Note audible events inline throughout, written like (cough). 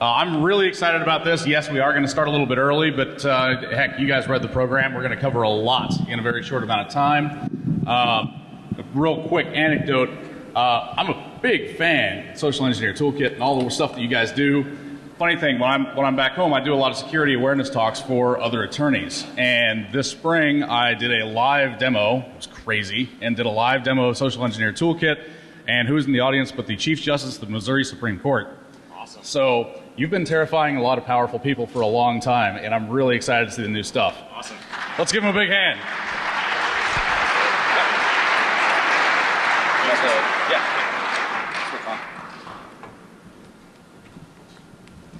Uh, I'm really excited about this. Yes, we are going to start a little bit early, but uh, heck, you guys read the program. We're going to cover a lot in a very short amount of time. Uh, a real quick anecdote uh, I'm a big fan of Social Engineer Toolkit and all the stuff that you guys do. Funny thing, when I'm, when I'm back home, I do a lot of security awareness talks for other attorneys. And this spring, I did a live demo, it was crazy, and did a live demo of Social Engineer Toolkit. And who's in the audience but the Chief Justice of the Missouri Supreme Court. Awesome. So you've been terrifying a lot of powerful people for a long time, and I'm really excited to see the new stuff. Awesome. Let's give him a big hand.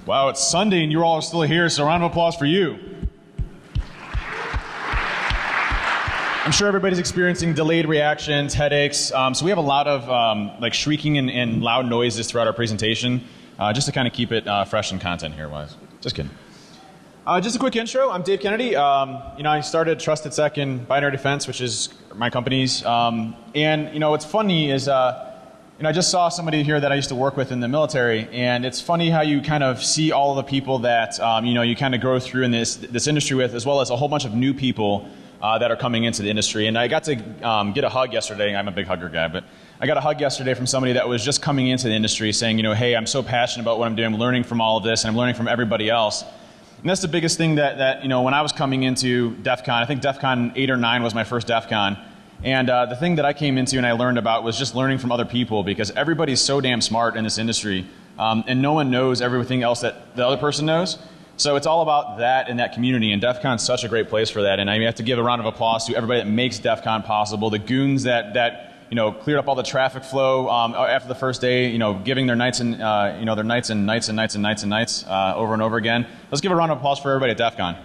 Wow, it's Sunday and you all are still here, so a round of applause for you. I'm sure everybody's experiencing delayed reactions, headaches. Um, so we have a lot of um, like shrieking and, and, loud noises throughout our presentation, uh, just to kind of keep it uh, fresh and content here wise. Just kidding. Uh, just a quick intro. I'm Dave Kennedy. Um, you know, I started Trusted Sec in Binary Defense, which is my company's. Um, and you know, what's funny is uh, you know, I just saw somebody here that I used to work with in the military, and it's funny how you kind of see all the people that um, you know you kind of grow through in this this industry with, as well as a whole bunch of new people uh, that are coming into the industry. And I got to um, get a hug yesterday. I'm a big hugger guy, but I got a hug yesterday from somebody that was just coming into the industry, saying, you know, hey, I'm so passionate about what I'm doing. I'm learning from all of this, and I'm learning from everybody else. And that's the biggest thing that, that you know, when I was coming into DEF CON, I think DEF CON 8 or 9 was my first DEF CON. And uh, the thing that I came into and I learned about was just learning from other people because everybody's so damn smart in this industry um, and no one knows everything else that the other person knows. So it's all about that and that community and DEF CON's such a great place for that and I have to give a round of applause to everybody that makes DEF CON possible, the goons that, that you know, cleared up all the traffic flow um, after the first day, you know, giving their nights and, uh, you know, their nights and nights and nights and nights and nights uh, over and over again. Let's give a round of applause for everybody at DEF CON.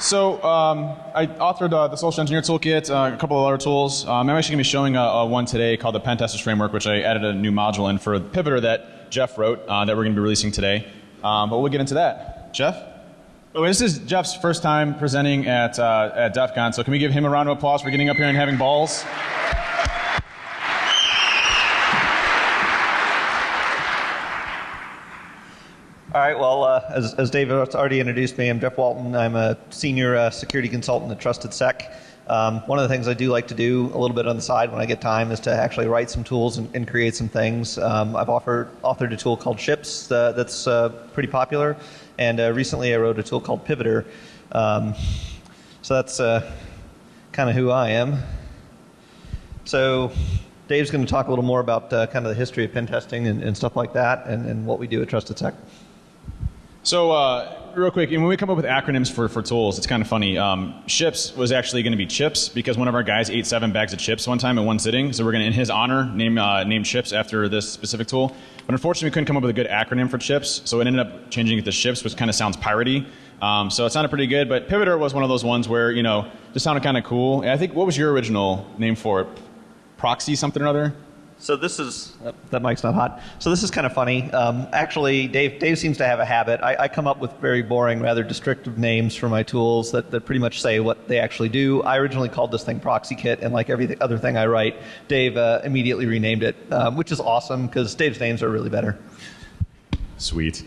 So um, I authored uh, the Social Engineer Toolkit, uh, a couple of other tools. Um, I'm actually going to be showing a, a, one today called the Pentesters Framework, which I added a new module in for the Pivoter that Jeff wrote uh, that we're going to be releasing today. Um, but we'll get into that. Jeff? Oh, this is Jeff's first time presenting at, uh, at DEF CON, so can we give him a round of applause for getting up here and having balls? All right. Well, uh, as, as David already introduced me, I'm Jeff Walton. I'm a senior uh, security consultant at Trusted Sec. Um, one of the things I do like to do a little bit on the side when I get time is to actually write some tools and, and create some things. Um, I've offered, authored a tool called Ships uh, that's uh, pretty popular, and uh, recently I wrote a tool called Pivoter. Um, so that's uh, kind of who I am. So Dave's going to talk a little more about kind of the history of pen testing and, and stuff like that, and, and what we do at Trusted Sec. So, uh, real quick, when we come up with acronyms for, for tools, it's kind of funny. Um, ships was actually going to be chips because one of our guys ate seven bags of chips one time in one sitting. So we're going to, in his honor, name uh, name chips after this specific tool. But unfortunately, we couldn't come up with a good acronym for chips, so it ended up changing it to ships, which kind of sounds piratey. Um, so it sounded pretty good. But Pivoter was one of those ones where you know just sounded kind of cool. And I think what was your original name for it? Proxy something or other? So this is uh, that mic's not hot. So this is kind of funny. Um, actually, Dave Dave seems to have a habit. I, I, come up with very boring, rather descriptive names for my tools that, that pretty much say what they actually do. I originally called this thing Proxy Kit, and like every other thing I write, Dave uh, immediately renamed it, um, which is awesome because Dave's names are really better. Sweet.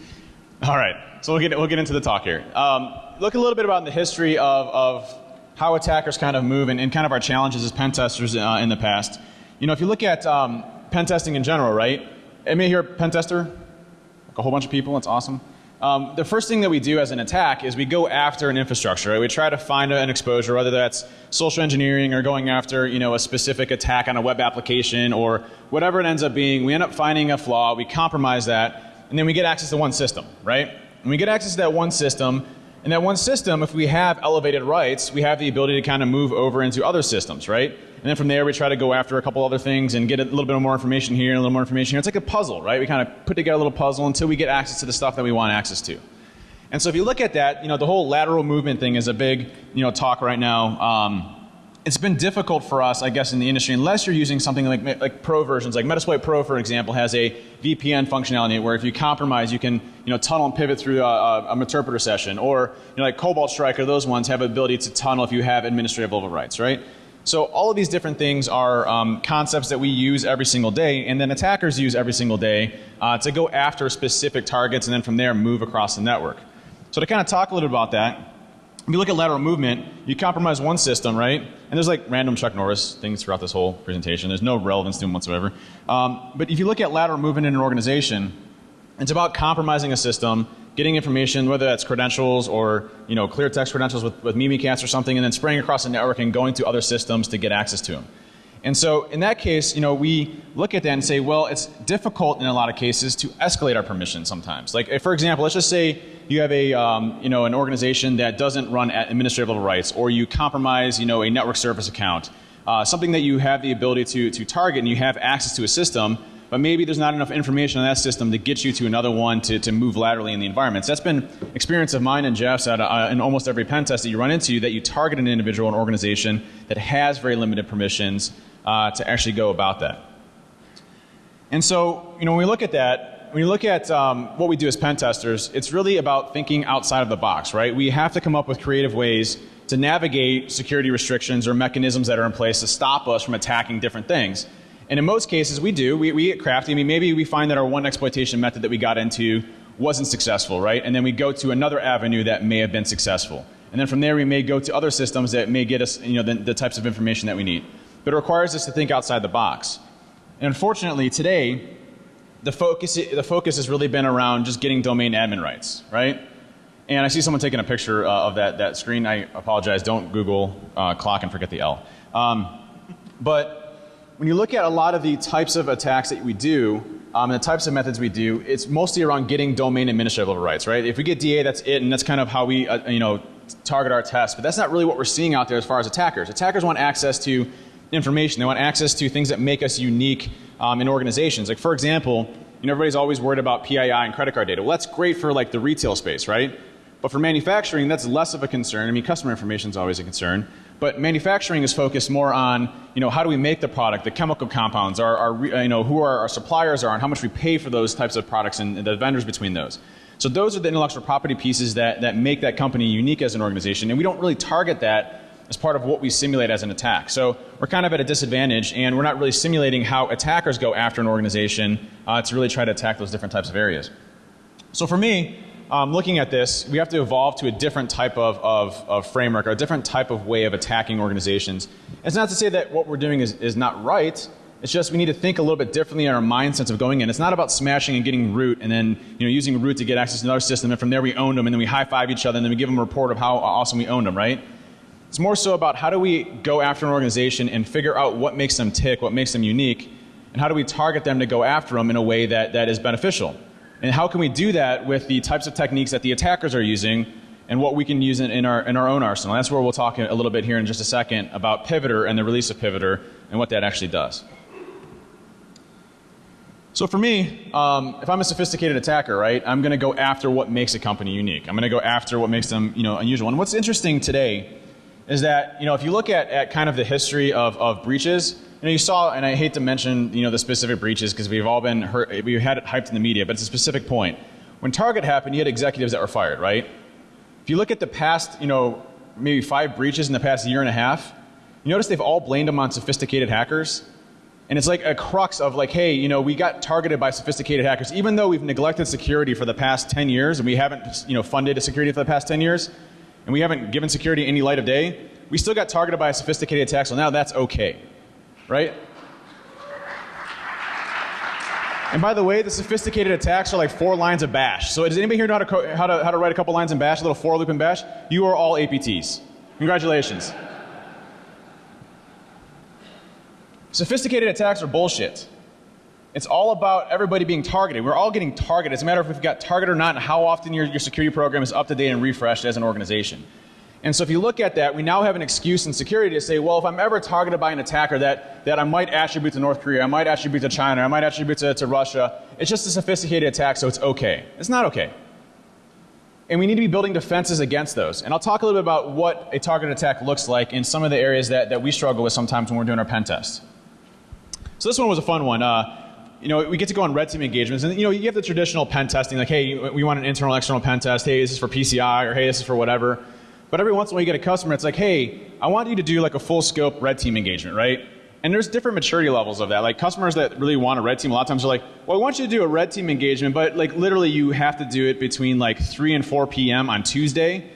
All right, so we'll get we'll get into the talk here. Um, look a little bit about the history of of how attackers kind of move and, and kind of our challenges as pen testers uh, in the past. You know, if you look at um, pen testing in general, right? Anybody here pen tester? Like a whole bunch of people. That's awesome. Um, the first thing that we do as an attack is we go after an infrastructure. Right? We try to find an exposure, whether that's social engineering or going after you know a specific attack on a web application or whatever it ends up being. We end up finding a flaw. We compromise that, and then we get access to one system, right? And we get access to that one system. And that one system, if we have elevated rights, we have the ability to kind of move over into other systems, right? And then from there, we try to go after a couple other things and get a little bit more information here and a little more information here. It's like a puzzle, right? We kind of put together a little puzzle until we get access to the stuff that we want access to. And so if you look at that, you know, the whole lateral movement thing is a big, you know, talk right now. Um, it's been difficult for us, I guess, in the industry, unless you're using something like, like pro versions. Like Metasploit Pro, for example, has a VPN functionality where if you compromise, you can, you know, tunnel and pivot through a, a, interpreter session. Or, you know, like Cobalt Strike or those ones have ability to tunnel if you have administrative level rights, right? So all of these different things are um, concepts that we use every single day, and then attackers use every single day uh, to go after specific targets, and then from there move across the network. So to kind of talk a little bit about that, if you look at lateral movement, you compromise one system, right? And there's like random Chuck Norris things throughout this whole presentation. There's no relevance to them whatsoever. Um, but if you look at lateral movement in an organization, it's about compromising a system getting information, whether that's credentials or you know clear text credentials with, with Mimikatz or something, and then spraying across the network and going to other systems to get access to them. And so in that case, you know, we look at that and say, well, it's difficult in a lot of cases to escalate our permission sometimes. Like, for example, let's just say you have a, um, you know, an organization that doesn't run at administrative level rights, or you compromise, you know, a network service account, uh, something that you have the ability to, to target and you have access to a system but maybe there's not enough information on that system to get you to another one to, to move laterally in the environments. That's been experience of mine and Jeff's at, uh, in almost every pen test that you run into that you target an individual or organization that has very limited permissions uh, to actually go about that. And so, you know, when we look at that, when you look at um, what we do as pen testers, it's really about thinking outside of the box, right? We have to come up with creative ways to navigate security restrictions or mechanisms that are in place to stop us from attacking different things. And in most cases, we do. We, we get crafty. I mean, maybe we find that our one exploitation method that we got into wasn't successful, right? And then we go to another avenue that may have been successful. And then from there, we may go to other systems that may get us, you know, the, the types of information that we need. But it requires us to think outside the box. And unfortunately, today, the focus, the focus has really been around just getting domain admin rights, right? And I see someone taking a picture uh, of that, that screen. I apologize. Don't Google uh, clock and forget the L. Um, but when you look at a lot of the types of attacks that we do, um, and the types of methods we do, it's mostly around getting domain administrative level rights, right? If we get DA, that's it, and that's kind of how we, uh, you know, target our tests. But that's not really what we're seeing out there as far as attackers. Attackers want access to information. They want access to things that make us unique um, in organizations. Like for example, you know, everybody's always worried about PII and credit card data. Well, that's great for like the retail space, right? But for manufacturing, that's less of a concern. I mean, customer information is always a concern. But manufacturing is focused more on, you know, how do we make the product, the chemical compounds, our, our you know, who our, our suppliers are, and how much we pay for those types of products and, and the vendors between those. So those are the intellectual property pieces that, that make that company unique as an organization, and we don't really target that as part of what we simulate as an attack. So we're kind of at a disadvantage, and we're not really simulating how attackers go after an organization uh, to really try to attack those different types of areas. So for me, um, looking at this, we have to evolve to a different type of, of, of, framework, or a different type of way of attacking organizations. It's not to say that what we're doing is, is not right. It's just we need to think a little bit differently in our mindset of going in. It's not about smashing and getting root and then you know, using root to get access to another system, and from there we own them, and then we high five each other, and then we give them a report of how awesome we owned them, right? It's more so about how do we go after an organization and figure out what makes them tick, what makes them unique, and how do we target them to go after them in a way that, that is beneficial. And how can we do that with the types of techniques that the attackers are using and what we can use in, in, our, in our own arsenal? That's where we'll talk a little bit here in just a second about Pivoter and the release of Pivoter and what that actually does. So for me, um, if I'm a sophisticated attacker, right, I'm going to go after what makes a company unique. I'm going to go after what makes them, you know, unusual. And what's interesting today is that, you know, if you look at, at kind of the history of, of breaches, you know, you saw, and I hate to mention, you know, the specific breaches because we've all been hurt, we've had it hyped in the media, but it's a specific point. When Target happened, you had executives that were fired, right? If you look at the past, you know, maybe five breaches in the past year and a half, you notice they've all blamed them on sophisticated hackers. And it's like a crux of like, hey, you know, we got targeted by sophisticated hackers, even though we've neglected security for the past 10 years and we haven't, you know, funded security for the past 10 years, and we haven't given security any light of day, we still got targeted by a sophisticated attack, so now that's okay right? And by the way, the sophisticated attacks are like four lines of bash. So does anybody here know how to, how to, how to write a couple lines in bash, a little for loop in bash? You are all APTs. Congratulations. Sophisticated attacks are bullshit. It's all about everybody being targeted. We're all getting targeted. It's a matter of if you got targeted or not and how often your, your security program is up to date and refreshed as an organization. And so if you look at that, we now have an excuse in security to say, well, if I'm ever targeted by an attacker that, that I might attribute to North Korea, I might attribute to China, I might attribute to, to Russia, it's just a sophisticated attack, so it's okay. It's not okay. And we need to be building defenses against those. And I'll talk a little bit about what a targeted attack looks like in some of the areas that, that we struggle with sometimes when we're doing our pen test. So this one was a fun one. Uh, you know, we get to go on red team engagements, and you know, you have the traditional pen testing, like, hey, we want an internal, external pen test. Hey, this is for PCI, or hey, this is for whatever. But every once in a while you get a customer that's like, hey, I want you to do like a full scope red team engagement, right? And there's different maturity levels of that. Like customers that really want a red team, a lot of times are like, well, I want you to do a red team engagement, but like literally you have to do it between like 3 and 4 p.m. on Tuesday,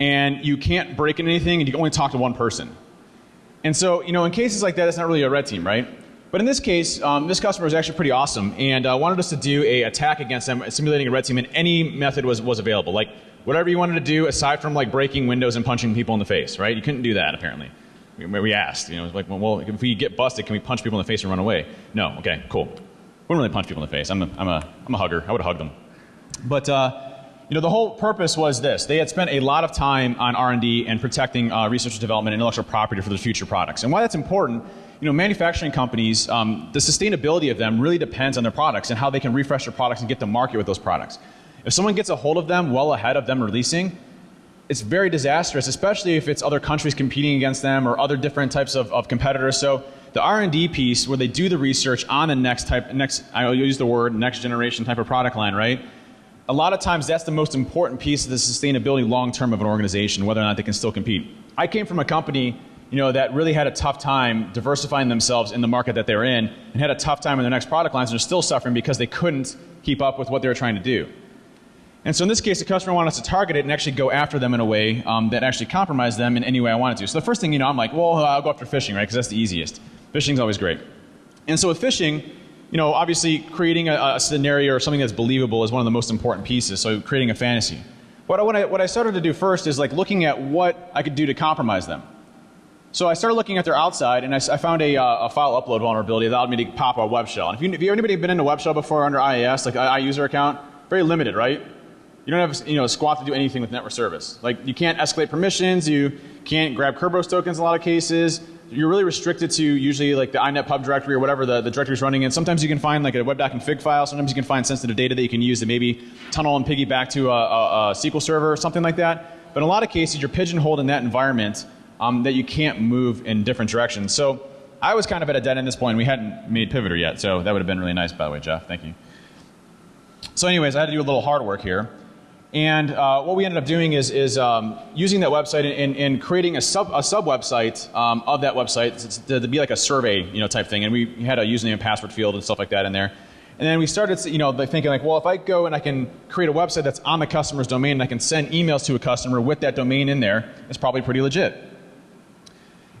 and you can't break in anything, and you can only talk to one person. And so, you know, in cases like that, it's not really a red team, right? But in this case, um, this customer was actually pretty awesome and uh, wanted us to do a attack against them, simulating a red team, and any method was, was available. Like whatever you wanted to do, aside from like breaking windows and punching people in the face, right? You couldn't do that apparently. We, we asked, you know, like, well, if we get busted, can we punch people in the face and run away? No. Okay, cool. Wouldn't really punch people in the face. I'm a, I'm a, I'm a hugger. I would hugged them. But uh, you know, the whole purpose was this. They had spent a lot of time on R&D and protecting uh, research and development and intellectual property for their future products. And why that's important, you know, manufacturing companies, um, the sustainability of them really depends on their products and how they can refresh their products and get to market with those products. If someone gets a hold of them well ahead of them releasing, it's very disastrous, especially if it's other countries competing against them or other different types of, of competitors. So the R&D piece where they do the research on the next type, next, I'll use the word next generation type of product line, right? A lot of times that's the most important piece of the sustainability long term of an organization, whether or not they can still compete. I came from a company you know, that really had a tough time diversifying themselves in the market that they were in and had a tough time in their next product lines and are still suffering because they couldn't keep up with what they were trying to do. And so in this case, the customer wanted us to target it and actually go after them in a way um, that actually compromised them in any way I wanted to. So the first thing, you know, I'm like, well, I'll go after phishing, right? Because that's the easiest. Phishing's always great. And so with phishing, you know, obviously creating a, a, scenario or something that's believable is one of the most important pieces. So creating a fantasy. What, I, what, I, what I started to do first is like looking at what I could do to compromise them. So I started looking at their outside, and I, I found a, uh, a, file upload vulnerability that allowed me to pop a web shell. And if you, if you anybody been in a web shell before under IIS, like I user account, very limited, right? You don't have you know, squat to do anything with network service. Like you can't escalate permissions, you can't grab Kerberos tokens in a lot of cases. You're really restricted to usually like the INET pub directory or whatever the, the directory is running in. Sometimes you can find like a web config file. Sometimes you can find sensitive data that you can use to maybe tunnel and piggyback to a, a, a SQL server or something like that. But in a lot of cases, you're pigeonholed in that environment um, that you can't move in different directions. So I was kind of at a dead end at this point. We hadn't made Pivoter yet, so that would have been really nice, by the way, Jeff. Thank you. So anyways, I had to do a little hard work here. And uh, what we ended up doing is, is um, using that website and, and, creating a sub, a sub website um, of that website to, to, be like a survey you know, type thing. And we had a username and password field and stuff like that in there. And then we started you know, thinking like, well, if I go and I can create a website that's on the customer's domain and I can send emails to a customer with that domain in there, it's probably pretty legit.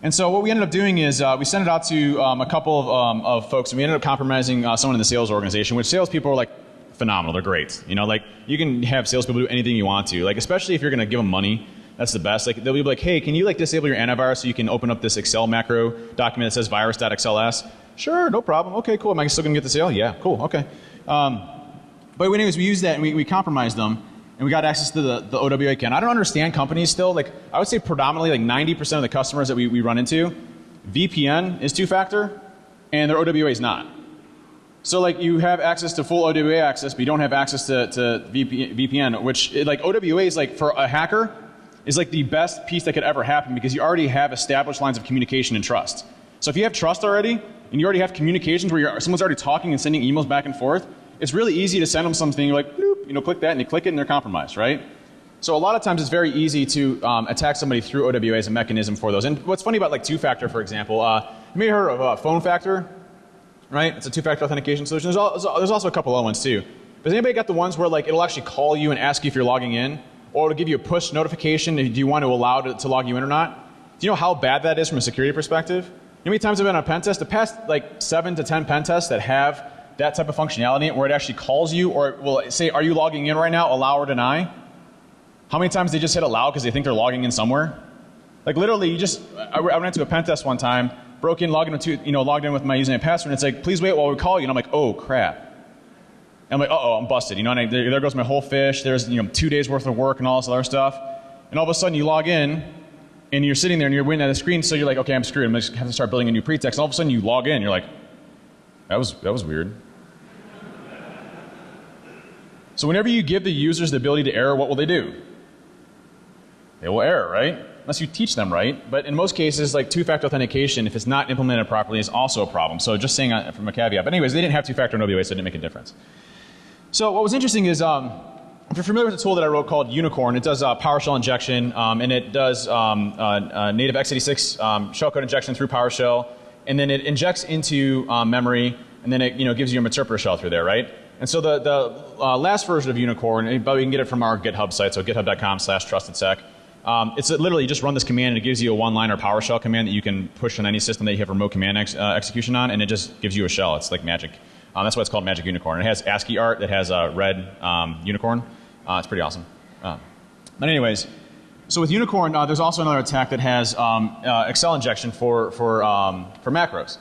And so what we ended up doing is uh, we sent it out to um, a couple of, um, of, folks and we ended up compromising uh, someone in the sales organization, which salespeople are like, phenomenal. They're great. You know, like you can have salespeople do anything you want to. Like especially if you're going to give them money, that's the best. Like they'll be like, hey, can you like disable your antivirus so you can open up this Excel macro document that says virus.xls? Sure, no problem. Okay, cool. Am I still going to get the sale? Yeah, cool. Okay. Um, but anyways, we used that and we, we compromised them and we got access to the, the OWA account. I don't understand companies still. Like I would say predominantly like 90% of the customers that we, we run into, VPN is two factor and their OWA is not. So like you have access to full OWA access, but you don't have access to, to VPN, which like OWA is like for a hacker is like the best piece that could ever happen because you already have established lines of communication and trust. So if you have trust already and you already have communications where someone's already talking and sending emails back and forth, it's really easy to send them something. You're like, Bloop, you know, click that and you click it and they're compromised, right? So a lot of times it's very easy to um, attack somebody through OWA as a mechanism for those. And what's funny about like two-factor, for example, uh, you may have heard of uh, phone factor right? It's a two-factor authentication solution. There's, there's, also a couple other ones too. But Has anybody got the ones where like it'll actually call you and ask you if you're logging in, or it'll give you a push notification? Do you want to allow it to log you in or not? Do you know how bad that is from a security perspective? How many times I've been on a pen test? The past like seven to ten pen tests that have that type of functionality where it actually calls you or will say, "Are you logging in right now?" Allow or deny. How many times they just hit allow because they think they're logging in somewhere? Like literally, you just I went into a pen test one time broke in, logged into, you know, logged in with my username and password, and it's like, please wait while we call you. And I'm like, oh crap. And I'm like, uh oh, I'm busted. You know, and I, there, there, goes my whole fish. There's you know two days worth of work and all this other stuff. And all of a sudden you log in, and you're sitting there and you're waiting at the screen, so you're like, okay, I'm screwed. I'm gonna have to start building a new pretext. And all of a sudden you log in, you're like, that was that was weird. So whenever you give the users the ability to error, what will they do? They will error, right? unless you teach them right. But in most cases, like two-factor authentication, if it's not implemented properly, is also a problem. So just saying uh, from a caveat. But anyways, they didn't have two-factor in OWA, so it didn't make a difference. So what was interesting is um, if you're familiar with the tool that I wrote called Unicorn, it does uh, PowerShell injection, um, and it does um, uh, uh, native x86 um, shellcode injection through PowerShell, and then it injects into um, memory, and then it you know gives you a interpreter shell through there, right? And so the the uh, last version of Unicorn, but we can get it from our GitHub site, so github.com slash trustedSec. Um, it's literally just run this command and it gives you a one-liner PowerShell command that you can push on any system that you have remote command ex- uh, execution on, and it just gives you a shell. It's like magic. Um, that's why it's called Magic Unicorn. It has ASCII art that has a red um, unicorn. Uh, it's pretty awesome. Uh, but anyways, so with Unicorn, uh, there's also another attack that has um, uh, Excel injection for for um, for macros.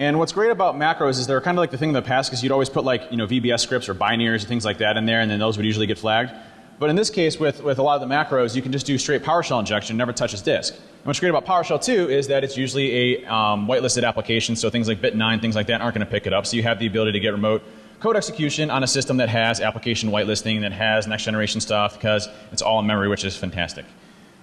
And what's great about macros is they're kind of like the thing in the past because you'd always put like you know VBS scripts or binaries and things like that in there, and then those would usually get flagged. But in this case, with, with a lot of the macros, you can just do straight PowerShell injection, never touches disk. And what's great about PowerShell too is that it's usually a um, whitelisted application, so things like Bit9, things like that aren't going to pick it up. So you have the ability to get remote code execution on a system that has application whitelisting, that has next generation stuff, because it's all in memory, which is fantastic.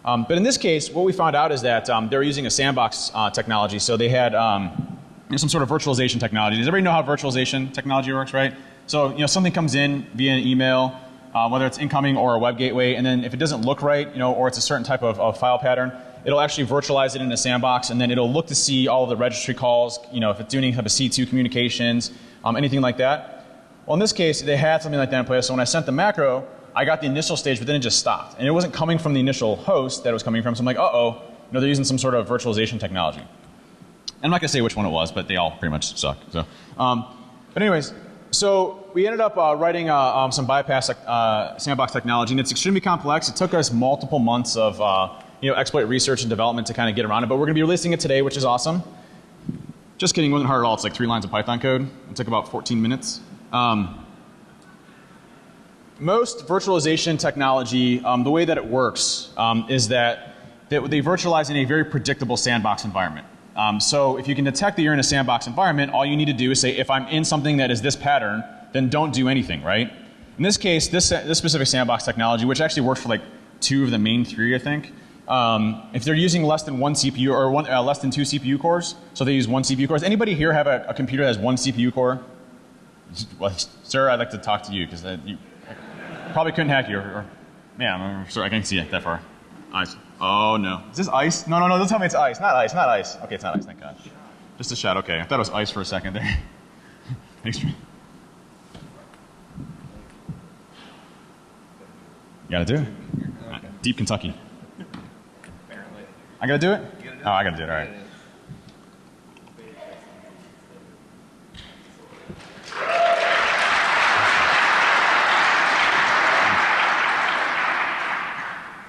Um, but in this case, what we found out is that um, they're using a sandbox uh, technology, so they had um, some sort of virtualization technology. Does everybody know how virtualization technology works, right? So you know something comes in via an email, uh, whether it's incoming or a web gateway, and then if it doesn't look right, you know, or it's a certain type of, of file pattern, it'll actually virtualize it in a sandbox, and then it'll look to see all of the registry calls, you know, if it's doing any type of C2 communications, um, anything like that. Well, in this case, they had something like that in place. So when I sent the macro, I got the initial stage, but then it just stopped, and it wasn't coming from the initial host that it was coming from. So I'm like, uh oh, you know, they're using some sort of virtualization technology. I'm not going to say which one it was, but they all pretty much suck. So, um, but anyways, so we ended up uh, writing uh, um, some bypass uh, sandbox technology, and it's extremely complex. It took us multiple months of uh, you know exploit research and development to kind of get around it, but we're going to be releasing it today, which is awesome. Just kidding, it wasn't hard at all. It's like three lines of Python code. It took about 14 minutes. Um, most virtualization technology, um, the way that it works um, is that they, they virtualize in a very predictable sandbox environment. Um, so if you can detect that you're in a sandbox environment, all you need to do is say, if I'm in something that is this pattern, then don't do anything, right? In this case, this, this specific sandbox technology, which actually works for like two of the main three, I think, um, if they're using less than one CPU or one, uh, less than two CPU cores, so they use one CPU core. Does anybody here have a, a computer that has one CPU core? Well, sir, I'd like to talk to you because uh, you probably couldn't hack you. Or, or, man, I'm sorry, I can't see it that far. Ice. Oh no. Is this ice? No, no, no. Don't tell me it's ice. Not ice. Not ice. Okay, it's not ice. Thank God. Just a shot. Okay, I thought it was ice for a second there. (laughs) Thanks. for You gotta do it. Deep Kentucky. I gotta do it. Oh, I gotta do it. All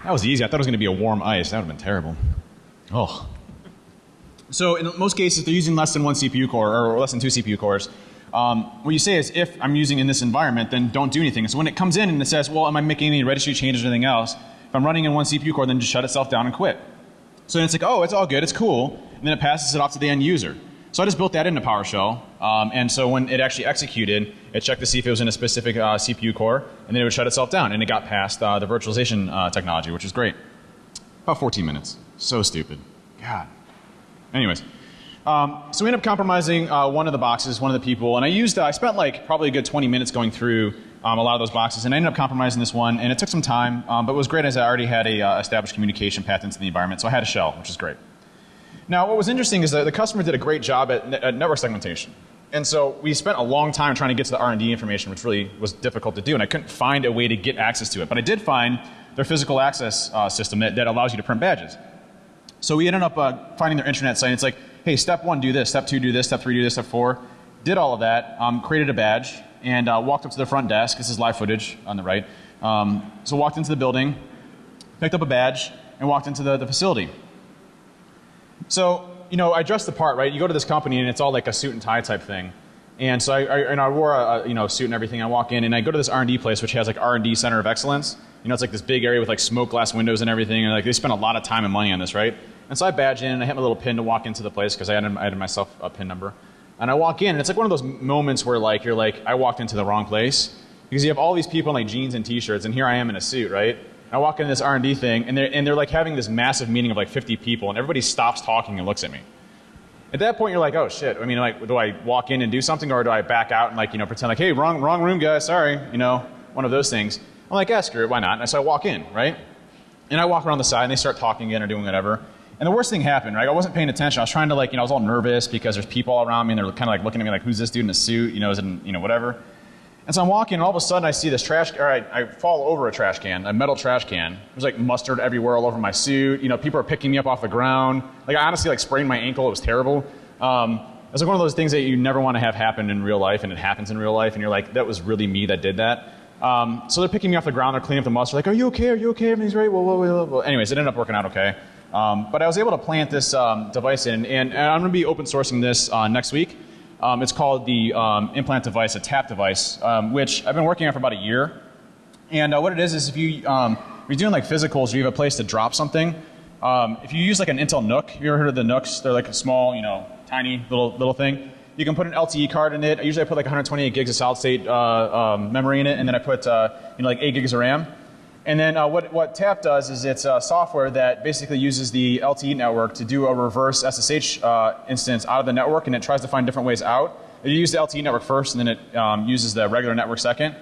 That was easy. I thought it was going to be a warm ice. That would have been terrible. Oh. So in most cases, they're using less than one CPU core or less than two CPU cores. Um, what you say is, if I'm using in this environment, then don't do anything. So when it comes in and it says, well, am I making any registry changes or anything else? If I'm running in one CPU core, then just shut itself down and quit. So then it's like, oh, it's all good, it's cool, and then it passes it off to the end user. So I just built that into PowerShell, um, and so when it actually executed, it checked to see if it was in a specific uh, CPU core, and then it would shut itself down, and it got past uh, the virtualization uh, technology, which is great. About 14 minutes. So stupid. God. Anyways, um, so we ended up compromising uh, one of the boxes, one of the people, and I used, uh, I spent like probably a good 20 minutes going through um, a lot of those boxes, and I ended up compromising this one, and it took some time, um, but it was great as I already had a uh, established communication path into the environment, so I had a shell, which is great. Now, what was interesting is that the customer did a great job at, at network segmentation. And so we spent a long time trying to get to the R&D information, which really was difficult to do, and I couldn't find a way to get access to it. But I did find their physical access uh, system that, that, allows you to print badges. So we ended up uh, finding their internet site. It's like, hey, step one, do this. Step two, do this. Step three, do this. Step four. Did all of that, um, created a badge, and uh, walked up to the front desk. This is live footage on the right. Um, so walked into the building, picked up a badge, and walked into the, the facility. So, you know, I dressed the part, right? You go to this company and it's all like a suit and tie type thing. And so I, I and I wore a, you know suit and everything. I walk in and I go to this R&D place which has like R&D center of excellence. You know, it's like this big area with like smoke glass windows and everything. And like they spend a lot of time and money on this, right? And so I badge in and I hit my little pin to walk into the place because I added, added myself a pin number. And I walk in and it's like one of those moments where like you're like I walked into the wrong place because you have all these people in like jeans and t-shirts and here I am in a suit, right? I walk into this R&D thing, and they're, and they're like having this massive meeting of like 50 people, and everybody stops talking and looks at me. At that point, you're like, oh shit. I mean, like, do I walk in and do something, or do I back out and like, you know, pretend like, hey, wrong, wrong room, guys, sorry, you know, one of those things. I'm like, ask her, why not? And so I walk in, right? And I walk around the side and they start talking again or doing whatever. And the worst thing happened, right? I wasn't paying attention. I was trying to like, you know, I was all nervous because there's people all around me and they're kind of like looking at me like, who's this dude in a suit? You know, is it, you know, whatever. And so I'm walking and all of a sudden I see this trash, or I, I fall over a trash can, a metal trash can. There's like mustard everywhere all over my suit. You know, people are picking me up off the ground. Like I honestly like sprained my ankle. It was terrible. Um, it's like one of those things that you never want to have happen in real life and it happens in real life and you're like, that was really me that did that. Um, so they're picking me off the ground, they're cleaning up the mustard, like, are you okay? Are you okay? Everything's right? Well, well, well, well. Anyways, it ended up working out okay. Um, but I was able to plant this um, device in, and, and I'm going to be open sourcing this uh, next week. Um, it's called the um, implant device, a tap device, um, which I've been working on for about a year. And uh, what it is is if you um, you're doing like physicals, you have a place to drop something. Um, if you use like an Intel have you ever heard of the NUCs? They're like a small, you know, tiny little little thing. You can put an LTE card in it. I usually I put like 128 gigs of solid state uh, um, memory in it, and then I put uh, you know like 8 gigs of RAM. And then uh, what, what TAP does is it's a software that basically uses the LTE network to do a reverse SSH uh, instance out of the network, and it tries to find different ways out. You use the LTE network first, and then it um, uses the regular network second.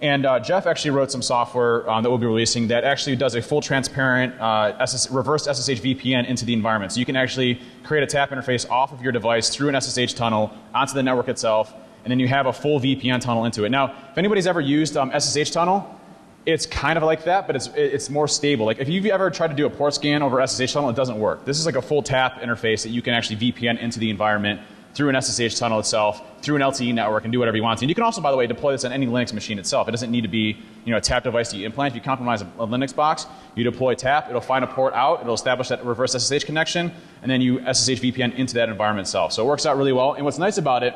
And uh, Jeff actually wrote some software um, that we'll be releasing that actually does a full transparent uh, SS reverse SSH VPN into the environment. So you can actually create a tap interface off of your device through an SSH tunnel onto the network itself, and then you have a full VPN tunnel into it. Now, if anybody's ever used um, SSH tunnel, it's kind of like that, but it's, it's more stable. Like if you've ever tried to do a port scan over SSH tunnel, it doesn't work. This is like a full tap interface that you can actually VPN into the environment through an SSH tunnel itself, through an LTE network, and do whatever you want. And you can also, by the way, deploy this on any Linux machine itself. It doesn't need to be you know, a tap device that you implant. If you compromise a, a Linux box, you deploy tap, it'll find a port out, it'll establish that reverse SSH connection, and then you SSH VPN into that environment itself. So it works out really well. And what's nice about it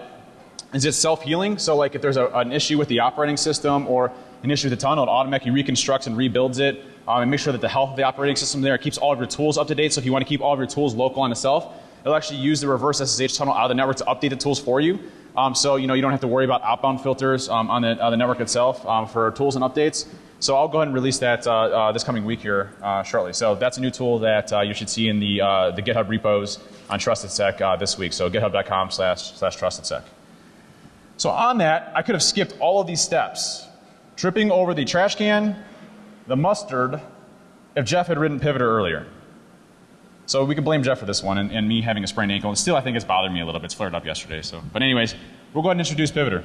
is it's self-healing. So like if there's a, an issue with the operating system or an issue with the tunnel, it automatically reconstructs and rebuilds it um, and make sure that the health of the operating system there keeps all of your tools up to date. So if you want to keep all of your tools local on itself, it'll actually use the reverse SSH tunnel out of the network to update the tools for you. Um, so you know you don't have to worry about outbound filters um, on, the, on the network itself um, for tools and updates. So I'll go ahead and release that uh, uh, this coming week here uh, shortly. So that's a new tool that uh, you should see in the, uh, the GitHub repos on TrustedSec uh, this week. So github.com slash TrustedSec. So on that, I could have skipped all of these steps, tripping over the trash can, the mustard, if Jeff had ridden Pivoter earlier. So we can blame Jeff for this one and, and me having a sprained ankle. And still, I think it's bothered me a little bit. It's flared up yesterday. So, but anyways, we'll go ahead and introduce Pivoter.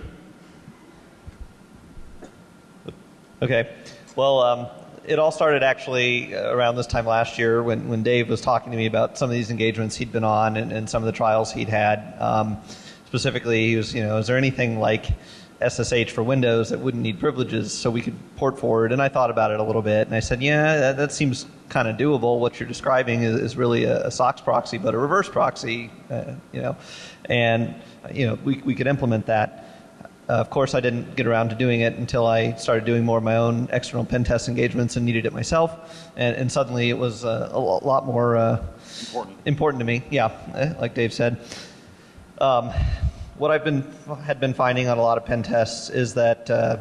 Okay. Well, um, it all started actually around this time last year when, when Dave was talking to me about some of these engagements he'd been on and, and some of the trials he'd had. Um, specifically, he was, you know, is there anything like SSH for Windows that wouldn't need privileges so we could port forward? And I thought about it a little bit and I said, yeah, that, that seems kind of doable. What you're describing is, is really a, a, SOCKS proxy, but a reverse proxy, uh, you know, and, you know, we, we could implement that. Uh, of course, I didn't get around to doing it until I started doing more of my own external pen test engagements and needed it myself. And, and suddenly it was uh, a lot more uh, important. important to me. Yeah, eh, like Dave said. Um, what I've been had been finding on a lot of pen tests is that uh,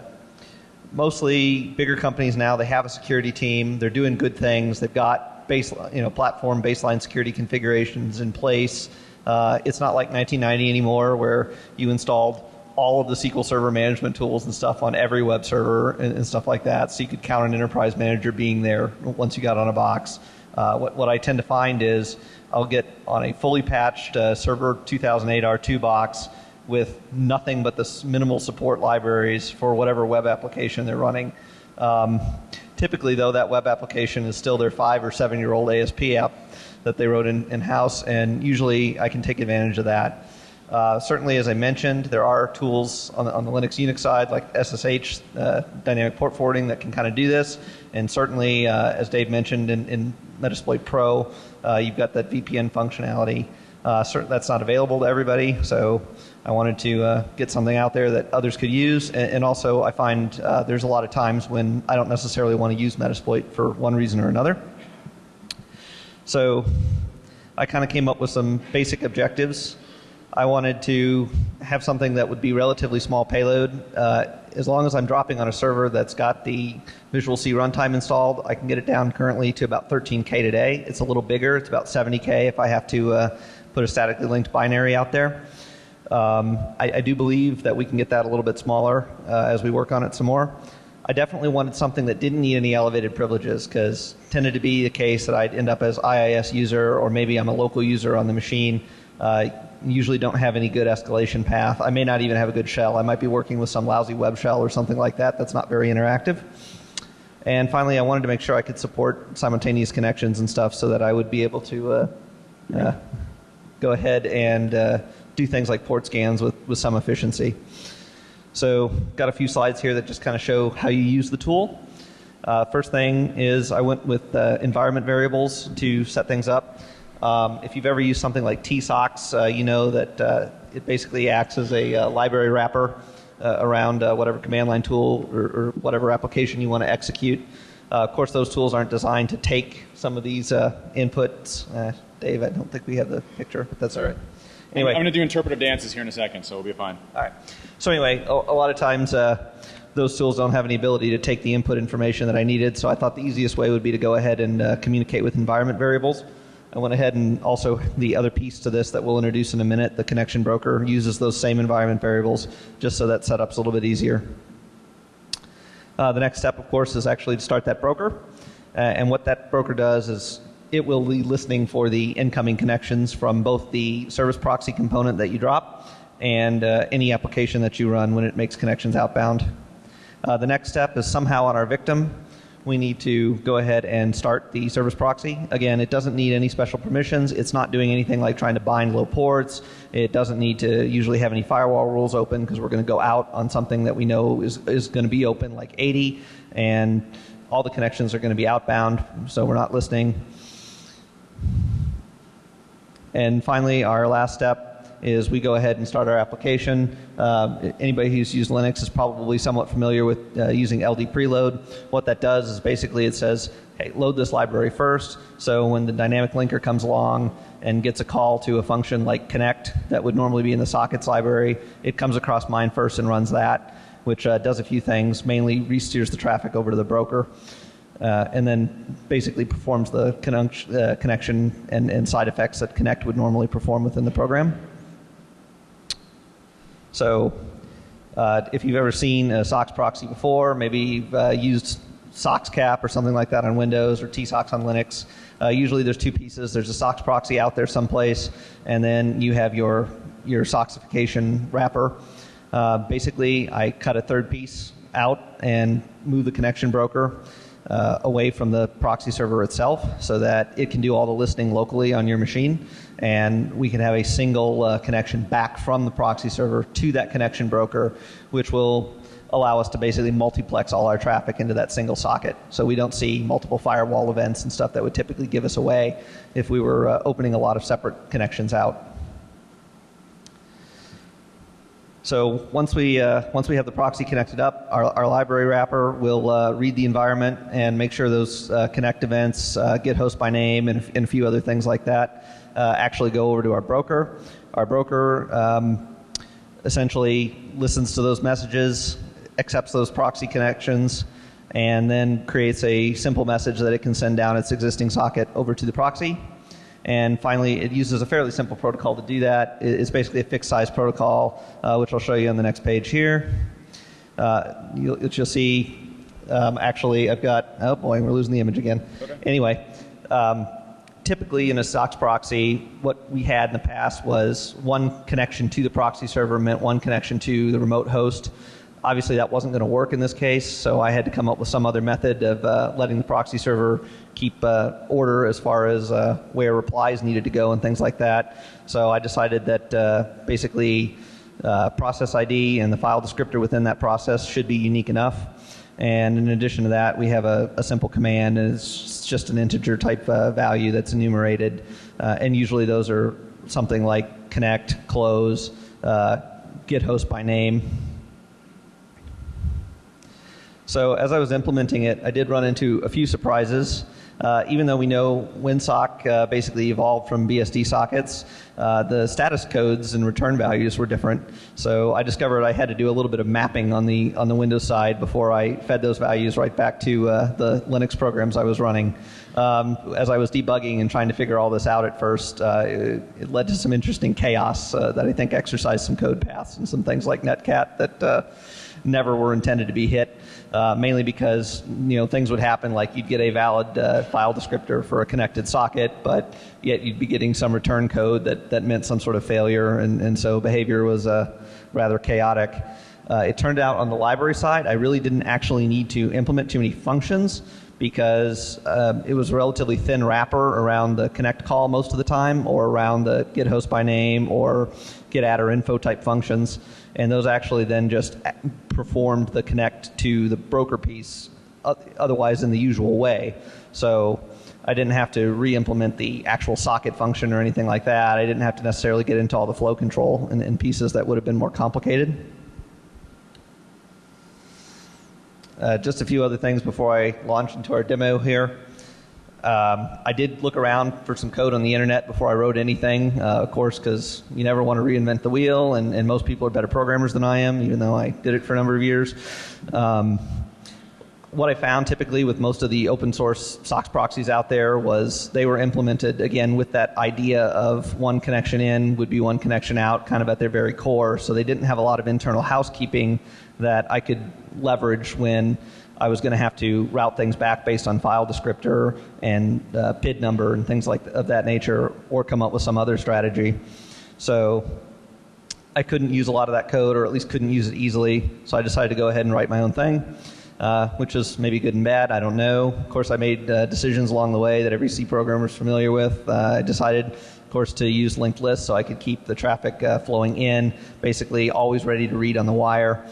mostly bigger companies now they have a security team. They're doing good things. They've got base, you know, platform baseline security configurations in place. Uh, it's not like 1990 anymore, where you installed all of the SQL Server management tools and stuff on every web server and, and, stuff like that. So you could count an enterprise manager being there once you got on a box. Uh, what, what I tend to find is I'll get on a fully patched uh, Server 2008 R2 box with nothing but the minimal support libraries for whatever web application they're running. Um, typically, though, that web application is still their five or seven year old ASP app that they wrote in, in house, and usually I can take advantage of that. Uh, certainly, as I mentioned, there are tools on the, on the Linux Unix side like SSH, uh, dynamic port forwarding, that can kind of do this. And certainly, uh, as Dave mentioned in, in Metasploit Pro, uh, you've got that VPN functionality. Uh, that's not available to everybody, so I wanted to uh, get something out there that others could use. And, and also, I find there's a lot of times when I don't necessarily want to use Metasploit for one reason or another. So, I kind of came up with some basic objectives I wanted to have something that would be relatively small payload. Uh, as long as I'm dropping on a server that's got the Visual C runtime installed, I can get it down currently to about 13K today. It's a little bigger. It's about 70K if I have to uh, put a statically linked binary out there. Um, I, I, do believe that we can get that a little bit smaller uh, as we work on it some more. I definitely wanted something that didn't need any elevated privileges because tended to be the case that I'd end up as IIS user or maybe I'm a local user on the machine. Uh, usually don't have any good escalation path. I may not even have a good shell. I might be working with some lousy web shell or something like that that's not very interactive. And finally, I wanted to make sure I could support simultaneous connections and stuff so that I would be able to uh, uh, go ahead and uh, do things like port scans with, with some efficiency. So, got a few slides here that just kind of show how you use the tool. Uh, first thing is I went with uh, environment variables to set things up. Um, if you've ever used something like tsocks, uh, you know that uh, it basically acts as a uh, library wrapper uh, around whatever command line tool or, or, whatever application you want to execute. of course, those tools aren't designed to take some of these inputs. Dave, I don't think we have the picture, but that's all right. Anyway, I'm going to do interpretive dances here in a second, so we'll be fine. All right. So anyway, a, a lot of times uh, those tools don't have any ability to take the input information that I needed. So I thought the easiest way would be to go ahead and uh, communicate with environment variables. I went ahead and also the other piece to this that we'll introduce in a minute, the connection broker uses those same environment variables just so that setup's a little bit easier. Uh, the next step, of course, is actually to start that broker. Uh, and what that broker does is it will be listening for the incoming connections from both the service proxy component that you drop and uh, any application that you run when it makes connections outbound. Uh, the next step is somehow on our victim, we need to go ahead and start the service proxy. Again, it doesn't need any special permissions. It's not doing anything like trying to bind low ports. It doesn't need to usually have any firewall rules open because we're going to go out on something that we know is, is going to be open like 80 and all the connections are going to be outbound, so we're not listening. And finally, our last step is we go ahead and start our application. Uh, anybody who's used Linux is probably somewhat familiar with uh, using LD preload. What that does is basically it says, hey, load this library first. So when the dynamic linker comes along and gets a call to a function like connect that would normally be in the sockets library, it comes across mine first and runs that, which uh, does a few things, mainly re-steers the traffic over to the broker. Uh, and then basically performs the uh, connection and, and, side effects that Connect would normally perform within the program. So uh, if you've ever seen a SOCKS proxy before, maybe you've uh, used SOCKSCAP or something like that on Windows or tsocks on Linux. Uh, usually there's two pieces. There's a SOCKS proxy out there someplace, and then you have your, your SOCKSification wrapper. Uh, basically, I cut a third piece out and move the connection broker uh, away from the proxy server itself so that it can do all the listening locally on your machine and we can have a single uh, connection back from the proxy server to that connection broker which will allow us to basically multiplex all our traffic into that single socket so we don't see multiple firewall events and stuff that would typically give us away if we were uh, opening a lot of separate connections out. So once we, uh, once we have the proxy connected up, our, our library wrapper will uh, read the environment and make sure those uh, connect events, uh, get host by name, and, and, a few other things like that uh, actually go over to our broker. Our broker um, essentially listens to those messages, accepts those proxy connections, and then creates a simple message that it can send down its existing socket over to the proxy and finally, it uses a fairly simple protocol to do that. It's basically a fixed size protocol, uh, which I'll show you on the next page here. Uh, you'll, you'll, see, um, actually, I've got, oh boy, we're losing the image again. Okay. Anyway, um, typically in a SOCKS proxy, what we had in the past was one connection to the proxy server meant one connection to the remote host. Obviously, that wasn't going to work in this case, so I had to come up with some other method of uh, letting the proxy server keep uh, order as far as uh, where replies needed to go and things like that. So I decided that uh, basically uh, process ID and the file descriptor within that process should be unique enough. And in addition to that, we have a, a simple command, and it's just an integer type uh, value that's enumerated. Uh, and usually those are something like connect, close, get host by name, so as I was implementing it, I did run into a few surprises. Uh, even though we know WinSock uh, basically evolved from BSD sockets, uh, the status codes and return values were different. So I discovered I had to do a little bit of mapping on the on the Windows side before I fed those values right back to uh, the Linux programs I was running. Um, as I was debugging and trying to figure all this out at first, uh, it, it, led to some interesting chaos uh, that I think exercised some code paths and some things like Netcat that never were intended to be hit. Uh, mainly because you know things would happen like you'd get a valid uh, file descriptor for a connected socket, but yet you'd be getting some return code that, that meant some sort of failure, and, and so behavior was uh, rather chaotic. Uh, it turned out on the library side, I really didn't actually need to implement too many functions because uh, it was a relatively thin wrapper around the connect call most of the time, or around the get host by name or get adder info type functions and those actually then just performed the connect to the broker piece otherwise in the usual way. So I didn't have to re-implement the actual socket function or anything like that. I didn't have to necessarily get into all the flow control and, and pieces that would have been more complicated. Uh, just a few other things before I launch into our demo here. Um, I did look around for some code on the internet before I wrote anything, uh, of course, because you never want to reinvent the wheel, and, and, most people are better programmers than I am, even though I did it for a number of years. Um, what I found typically with most of the open source SOX proxies out there was they were implemented again with that idea of one connection in would be one connection out, kind of at their very core. So they didn't have a lot of internal housekeeping that I could leverage when I was going to have to route things back based on file descriptor and uh, PID number and things like of that nature, or come up with some other strategy. So I couldn't use a lot of that code, or at least couldn't use it easily. So I decided to go ahead and write my own thing, uh, which is maybe good and bad. I don't know. Of course, I made uh, decisions along the way that every C programmer is familiar with. Uh, I decided, of course, to use linked lists so I could keep the traffic uh, flowing in, basically always ready to read on the wire.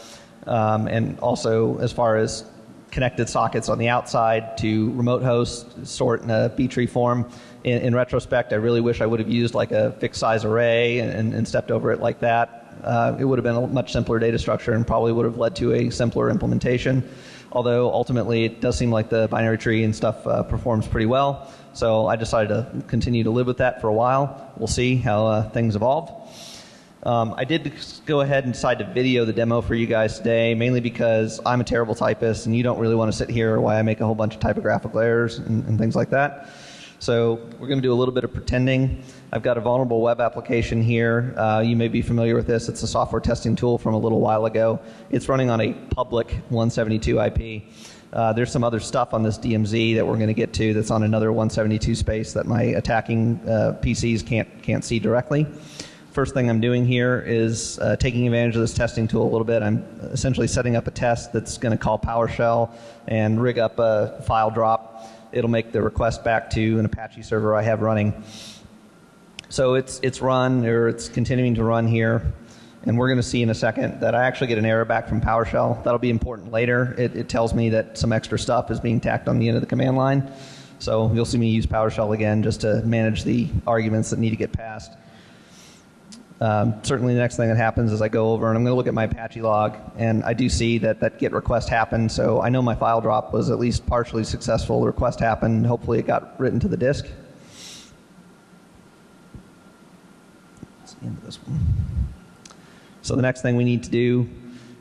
Um, and also, as far as connected sockets on the outside to remote host, sort in a B-tree form. In, in, retrospect, I really wish I would have used like a fixed size array and, and stepped over it like that. Uh, it would have been a much simpler data structure and probably would have led to a simpler implementation. Although ultimately it does seem like the binary tree and stuff uh, performs pretty well. So I decided to continue to live with that for a while. We'll see how uh, things evolve. Um, I did go ahead and decide to video the demo for you guys today, mainly because I'm a terrible typist and you don't really want to sit here while I make a whole bunch of typographical errors and, and things like that. So we're going to do a little bit of pretending. I've got a vulnerable web application here. Uh, you may be familiar with this. It's a software testing tool from a little while ago. It's running on a public 172 IP. Uh, there's some other stuff on this DMZ that we're going to get to that's on another 172 space that my attacking uh, PCs can't can't see directly first thing I'm doing here is uh, taking advantage of this testing tool a little bit. I'm essentially setting up a test that's going to call PowerShell and rig up a file drop. It'll make the request back to an Apache server I have running. So it's, it's run, or it's continuing to run here. And we're going to see in a second that I actually get an error back from PowerShell. That'll be important later. It, it tells me that some extra stuff is being tacked on the end of the command line. So you'll see me use PowerShell again just to manage the arguments that need to get passed. Um, certainly the next thing that happens is I go over and I'm going to look at my Apache log and I do see that that get request happened so I know my file drop was at least partially successful. The request happened. Hopefully it got written to the disk. That's the end of this one. So the next thing we need to do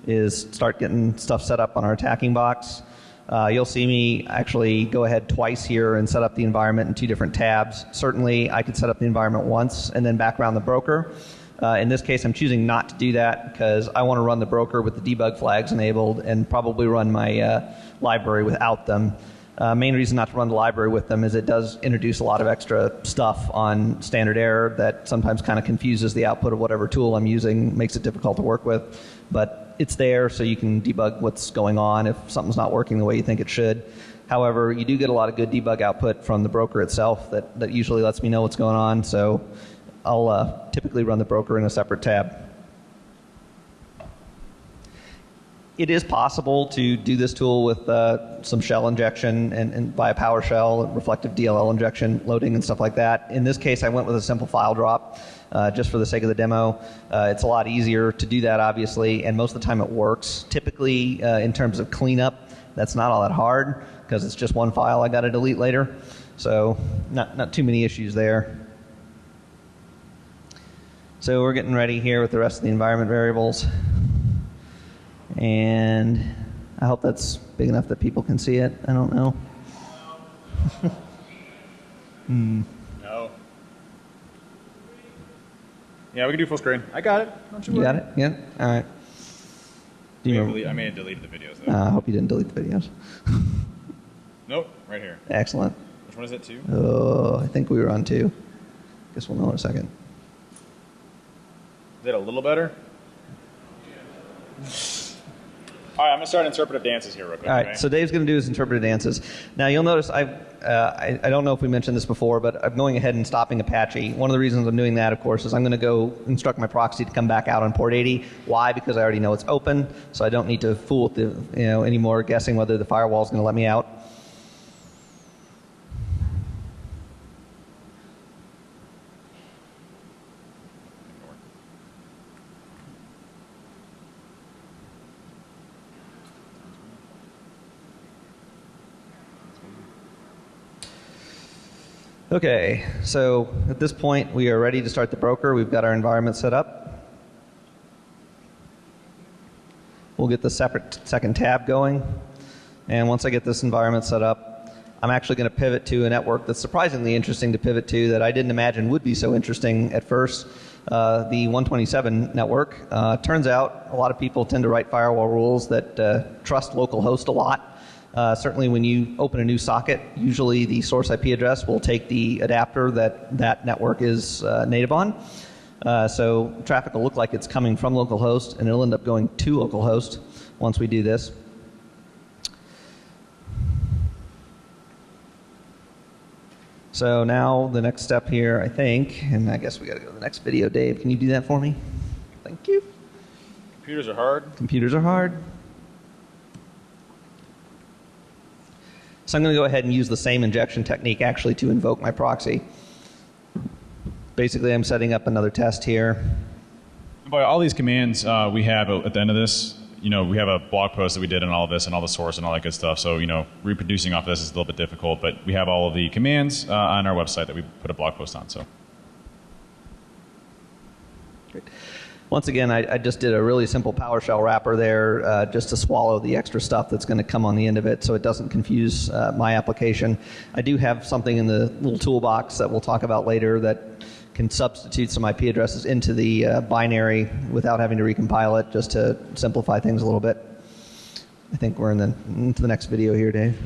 is start getting stuff set up on our attacking box. Uh, you'll see me actually go ahead twice here and set up the environment in two different tabs. Certainly I could set up the environment once and then back around the broker. Uh, in this case, I'm choosing not to do that because I want to run the broker with the debug flags enabled and probably run my uh, library without them. Uh, main reason not to run the library with them is it does introduce a lot of extra stuff on standard error that sometimes kind of confuses the output of whatever tool I'm using, makes it difficult to work with. But it's there so you can debug what's going on if something's not working the way you think it should. However, you do get a lot of good debug output from the broker itself that, that usually lets me know what's going on. So I'll uh, typically run the broker in a separate tab. It is possible to do this tool with uh, some shell injection and, and via PowerShell, reflective DLL injection, loading and stuff like that. In this case, I went with a simple file drop uh, just for the sake of the demo. Uh, it's a lot easier to do that, obviously, and most of the time it works. Typically, uh, in terms of cleanup, that's not all that hard because it's just one file I got to delete later. So, not, not too many issues there. So we're getting ready here with the rest of the environment variables. And I hope that's big enough that people can see it. I don't know. (laughs) No. Yeah, we can do full screen. I got it. Don't you You got it? Yeah? All right. Do I you may, have remember? delete- I may have deleted the videos though. Uh, I hope you didn't delete the videos. (laughs) nope, right here. Excellent. Which one is it? Two. Oh, I think we were on two. Guess we'll know in a second. It a little better? All right, I'm gonna start interpretive dances here real quick. All right, so Dave's going to do his interpretive dances. Now you'll notice I've, uh, I, I don't know if we mentioned this before, but I'm going ahead and stopping Apache. One of the reasons I'm doing that, of course, is I'm going to go instruct my proxy to come back out on port 80. Why? Because I already know it's open, so I don't need to fool with the, you know, anymore guessing whether the firewall is going to let me out. Okay, so at this point we are ready to start the broker. We've got our environment set up. We'll get the separate second tab going. And once I get this environment set up, I'm actually going to pivot to a network that's surprisingly interesting to pivot to that I didn't imagine would be so interesting at first. Uh, the 127 network. Uh, turns out a lot of people tend to write firewall rules that uh, trust localhost a lot. Uh, certainly, when you open a new socket, usually the source IP address will take the adapter that that network is uh, native on. Uh, so traffic will look like it's coming from localhost, and it'll end up going to localhost once we do this. So now the next step here, I think, and I guess we got to go to the next video. Dave, can you do that for me? Thank you. Computers are hard. Computers are hard. So I'm going to go ahead and use the same injection technique actually to invoke my proxy. Basically, I'm setting up another test here. By all these commands uh, we have at the end of this, you know, we have a blog post that we did on all of this and all the source and all that good stuff. So, you know, reproducing off this is a little bit difficult, but we have all of the commands uh, on our website that we put a blog post on. So, Once again, I, I just did a really simple PowerShell wrapper there uh, just to swallow the extra stuff that's going to come on the end of it so it doesn't confuse uh, my application. I do have something in the little toolbox that we'll talk about later that can substitute some IP addresses into the uh, binary without having to recompile it just to simplify things a little bit. I think we're in the, into the next video here, Dave.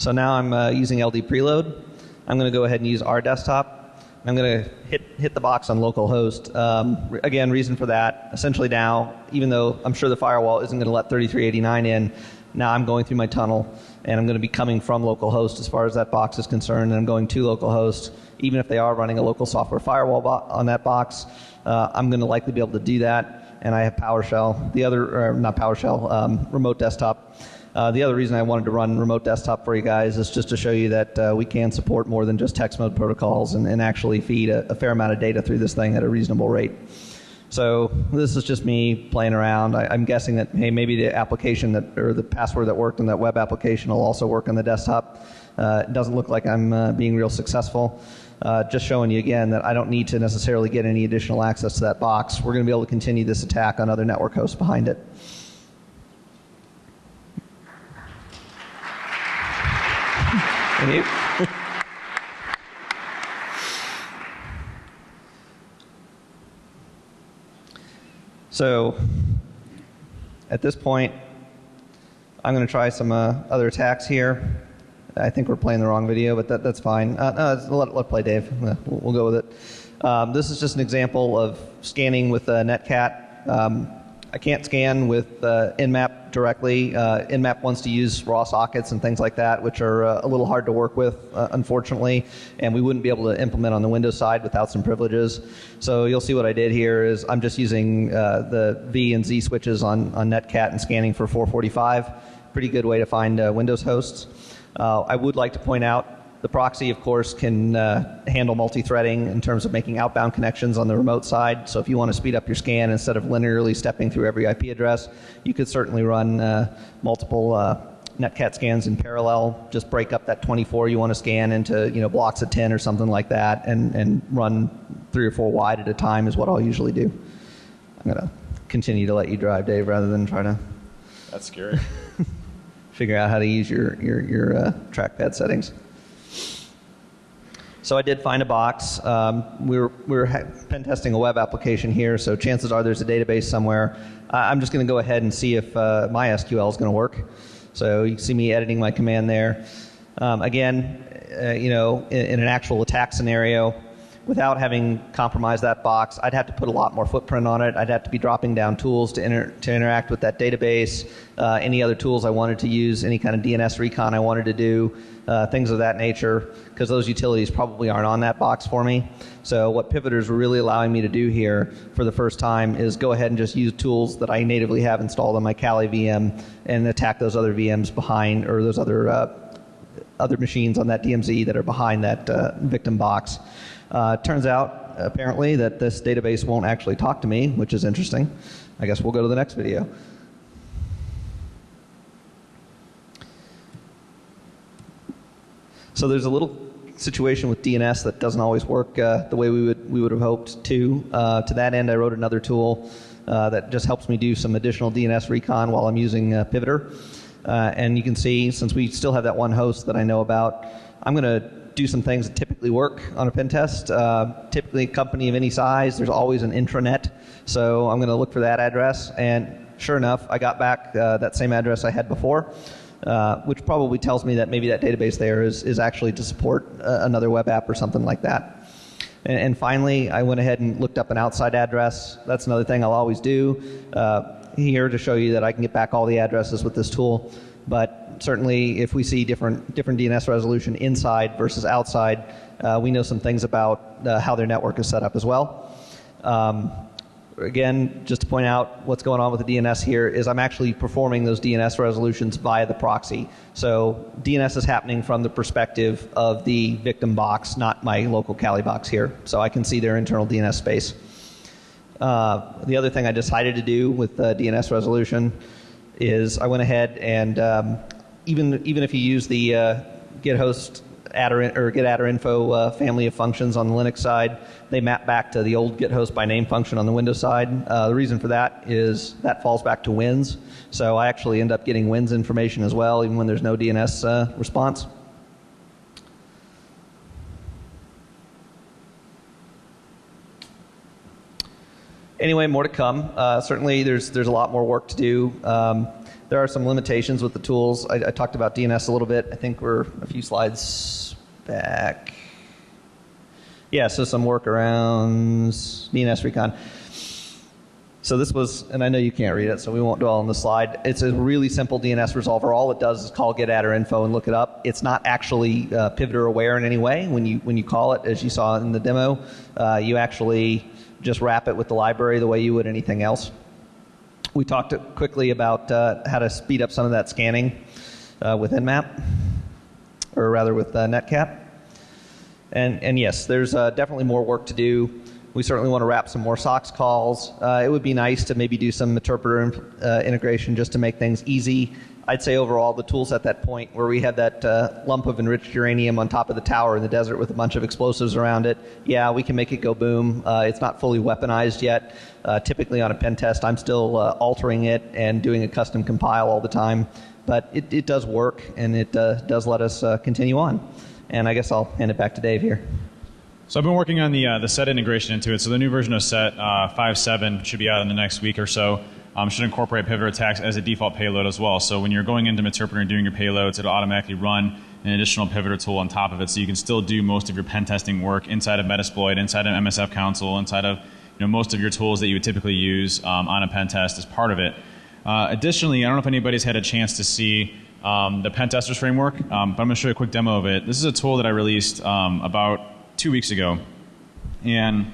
So now I'm uh, using LD preload. I'm going to go ahead and use our desktop. I'm going to hit, hit the box on localhost. Um, again, reason for that, essentially now, even though I'm sure the firewall isn't going to let 3389 in, now I'm going through my tunnel and I'm going to be coming from localhost as far as that box is concerned, and I'm going to localhost. Even if they are running a local software firewall on that box, uh, I'm going to likely be able to do that. And I have PowerShell. The other, not PowerShell, um, remote desktop. Uh, the other reason I wanted to run remote desktop for you guys is just to show you that uh, we can support more than just text mode protocols and, and actually feed a, a fair amount of data through this thing at a reasonable rate. So this is just me playing around. I, I'm guessing that hey, maybe the application that or the password that worked in that web application will also work on the desktop. Uh, it doesn't look like I'm uh, being real successful. Uh, just showing you again that I don't need to necessarily get any additional access to that box. We're going to be able to continue this attack on other network hosts behind it. Thank you. So at this point, I'm going to try some uh, other attacks here. I think we're playing the wrong video, but that, that's fine. Uh, no, let, let play Dave. Uh, We'll, we'll go with it. Um, this is just an example of scanning with uh, Netcat. Um, I can't scan with uh, Nmap directly. Uh, Nmap wants to use raw sockets and things like that, which are uh, a little hard to work with, uh, unfortunately, and we wouldn't be able to implement on the Windows side without some privileges. So you'll see what I did here is I'm just using uh, the V and Z switches on, on Netcat and scanning for 445. Pretty good way to find uh, Windows hosts. Uh, I would like to point out The proxy, of course, can uh, handle multi-threading in terms of making outbound connections on the remote side. So if you want to speed up your scan instead of linearly stepping through every IP address, you could certainly run uh, multiple uh, netcat scans in parallel. Just break up that 24 you want to scan into you know blocks of 10 or something like that, and and run three or four wide at a time is what I'll usually do. I'm gonna continue to let you drive, Dave, rather than try to That's scary. (laughs) figure out how to use your your, your uh, trackpad settings. So I did find a box. Um, we were, we were pen testing a web application here, so chances are there's a database somewhere. I'm just going to go ahead and see if uh, MySQL is going to work. So you see me editing my command there. Um, again, uh, you know, in, in an actual attack scenario, without having compromised that box, I'd have to put a lot more footprint on it. I'd have to be dropping down tools to, inter- to interact with that database, uh, any other tools I wanted to use, any kind of DNS recon I wanted to do, uh, things of that nature, because those utilities probably aren't on that box for me. So what Pivoters really allowing me to do here for the first time is go ahead and just use tools that I natively have installed on my Kali VM and attack those other VMs behind or those other uh, other machines on that DMZ that are behind that uh, victim box. Uh, turns out, apparently, that this database won't actually talk to me, which is interesting. I guess we'll go to the next video. So there's a little situation with DNS that doesn't always work uh, the way we would we would have hoped to. Uh, to that end, I wrote another tool uh, that just helps me do some additional DNS recon while I'm using uh, Pivoter. Uh, and you can see, since we still have that one host that I know about, I'm going to do some things that typically work on a pen test. Uh, typically, a company of any size, there's always an intranet. So I'm going to look for that address. And sure enough, I got back uh, that same address I had before, uh, which probably tells me that maybe that database there is, is actually to support uh, another web app or something like that. And, and, finally, I went ahead and looked up an outside address. That's another thing I'll always do uh, here to show you that I can get back all the addresses with this tool. But certainly, if we see different different DNS resolution inside versus outside, uh, we know some things about how their network is set up as well. Um, again, just to point out what's going on with the DNS here is I'm actually performing those DNS resolutions via the proxy. So DNS is happening from the perspective of the victim box, not my local Kali box here. So I can see their internal DNS space. Uh, the other thing I decided to do with the DNS resolution is I went ahead and um, even even if you use the uh, GitHost adder or getattrinfo uh, family of functions on the Linux side, they map back to the old gethost by name function on the Windows side. Uh, the reason for that is that falls back to wins. So I actually end up getting wins information as well, even when there's no DNS uh, response. Anyway, more to come. Uh, certainly, there's there's a lot more work to do. Um, there are some limitations with the tools. I, I, talked about DNS a little bit. I think we're a few slides back. Yeah, so some workarounds, DNS recon. So this was, and I know you can't read it, so we won't dwell on the slide. It's a really simple DNS resolver. All it does is call getattrinfo and look it up. It's not actually uh, pivoter aware in any way. When you when you call it, as you saw in the demo, uh, you actually just wrap it with the library the way you would anything else. We talked quickly about uh, how to speed up some of that scanning uh, with Nmap, or rather with uh, Netcat. And, and yes, there's uh, definitely more work to do. We certainly want to wrap some more SOCKS calls. Uh, it would be nice to maybe do some interpreter uh, integration just to make things easy. I'd say overall the tools at that point where we had that uh, lump of enriched uranium on top of the tower in the desert with a bunch of explosives around it, yeah, we can make it go boom. Uh, it's not fully weaponized yet. Uh, typically on a pen test, I'm still uh, altering it and doing a custom compile all the time, but it, it does work and it uh, does let us uh, continue on. And I guess I'll hand it back to Dave here. So I've been working on the the SET integration into it. So the new version of SET 5.7 should be out in the next week or so um, should incorporate pivot attacks as a default payload as well. So when you're going into Meterpreter and doing your payloads, it'll automatically run an additional pivoter tool on top of it, so you can still do most of your pen testing work inside of Metasploit, inside of MSF Console, inside of you know most of your tools that you would typically use um, on a pen test as part of it. Uh, additionally, I don't know if anybody's had a chance to see um, the pen testers framework, um, but I'm going to show you a quick demo of it. This is a tool that I released um, about two weeks ago, and